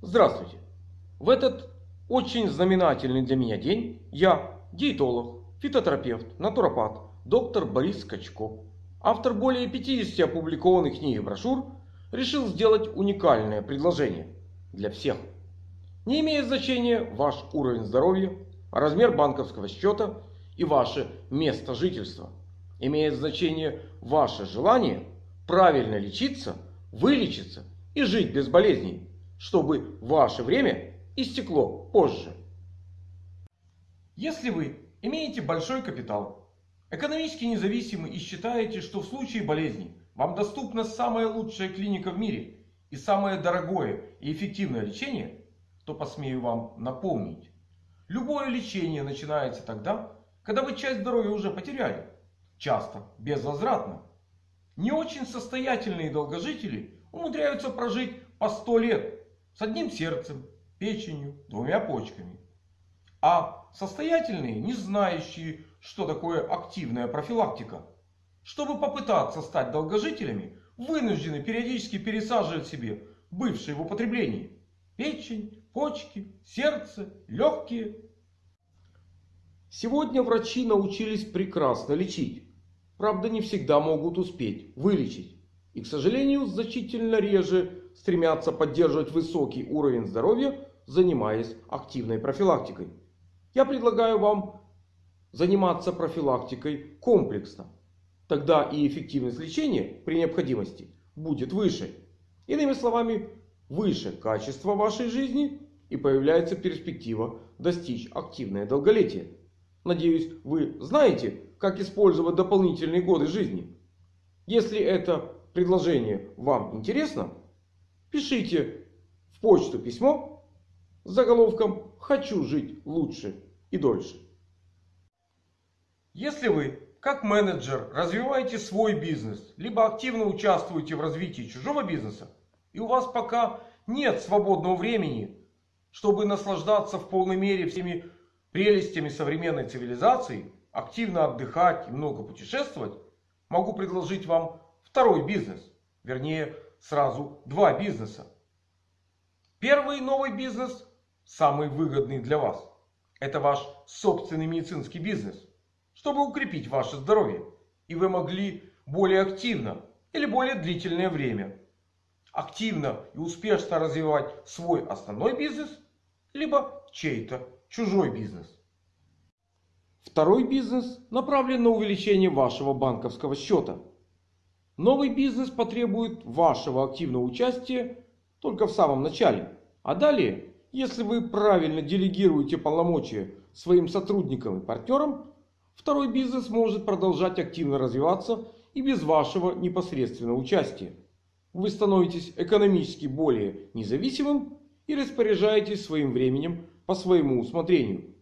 Здравствуйте! В этот очень знаменательный для меня день я, диетолог, фитотерапевт, натуропат, доктор Борис Скачко, автор более 50 опубликованных книг и брошюр, решил сделать уникальное предложение для всех. Не имеет значения ваш уровень здоровья, размер банковского счета и ваше место жительства. Имеет значение ваше желание правильно лечиться, вылечиться и жить без болезней чтобы ваше время истекло позже. Если вы имеете большой капитал, экономически независимы и считаете, что в случае болезни вам доступна самая лучшая клиника в мире и самое дорогое и эффективное лечение, то посмею вам напомнить. Любое лечение начинается тогда, когда вы часть здоровья уже потеряли. Часто безвозвратно. Не очень состоятельные долгожители умудряются прожить по 100 лет с одним сердцем, печенью, двумя почками. А состоятельные, не знающие, что такое активная профилактика, чтобы попытаться стать долгожителями, вынуждены периодически пересаживать себе бывшие в употреблении печень, почки, сердце, легкие. Сегодня врачи научились прекрасно лечить. Правда, не всегда могут успеть вылечить. И, к сожалению, значительно реже стремятся поддерживать высокий уровень здоровья, занимаясь активной профилактикой. Я предлагаю вам заниматься профилактикой комплексно. Тогда и эффективность лечения при необходимости будет выше. Иными словами, выше качество вашей жизни и появляется перспектива достичь активное долголетие. Надеюсь, вы знаете, как использовать дополнительные годы жизни. Если это предложение вам интересно, Пишите в почту письмо с заголовком «Хочу жить лучше и дольше». Если вы, как менеджер, развиваете свой бизнес, либо активно участвуете в развитии чужого бизнеса, и у вас пока нет свободного времени, чтобы наслаждаться в полной мере всеми прелестями современной цивилизации, активно отдыхать и много путешествовать, могу предложить вам второй бизнес. Вернее, сразу два бизнеса. Первый новый бизнес, самый выгодный для вас. Это ваш собственный медицинский бизнес. Чтобы укрепить ваше здоровье. И вы могли более активно или более длительное время. Активно и успешно развивать свой основной бизнес. Либо чей-то чужой бизнес. Второй бизнес направлен на увеличение вашего банковского счета. Новый бизнес потребует вашего активного участия только в самом начале. А далее, если вы правильно делегируете полномочия своим сотрудникам и партнерам, второй бизнес может продолжать активно развиваться и без вашего непосредственного участия. Вы становитесь экономически более независимым и распоряжаетесь своим временем по своему усмотрению.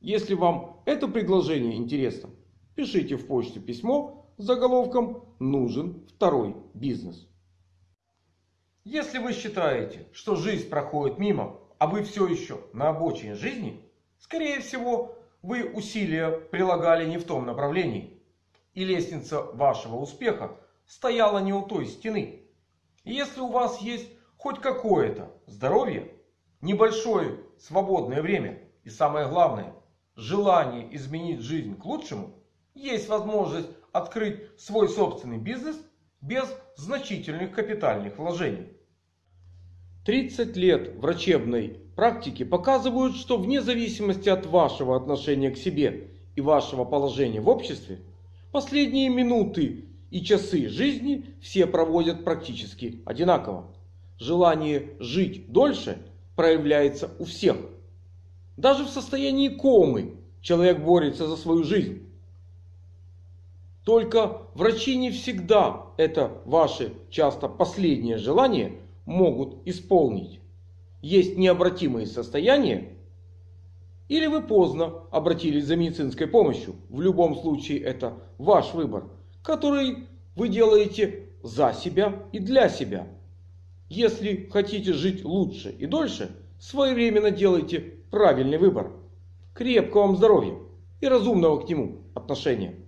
Если вам это предложение интересно, пишите в почту письмо с заголовком «Нужен второй бизнес». Если вы считаете, что жизнь проходит мимо, а вы все еще на обочине жизни, скорее всего, вы усилия прилагали не в том направлении. И лестница вашего успеха стояла не у той стены. И если у вас есть хоть какое-то здоровье, небольшое свободное время и самое главное, желание изменить жизнь к лучшему, есть возможность открыть свой собственный бизнес без значительных капитальных вложений. 30 лет врачебной практики показывают, что вне зависимости от вашего отношения к себе и вашего положения в обществе, последние минуты и часы жизни все проводят практически одинаково. Желание жить дольше проявляется у всех. Даже в состоянии комы человек борется за свою жизнь. Только врачи не всегда это ваше часто последнее желание могут исполнить. Есть необратимые состояния. Или вы поздно обратились за медицинской помощью. В любом случае это ваш выбор. Который вы делаете за себя и для себя. Если хотите жить лучше и дольше, своевременно делайте правильный выбор. Крепкого вам здоровья и разумного к нему отношения.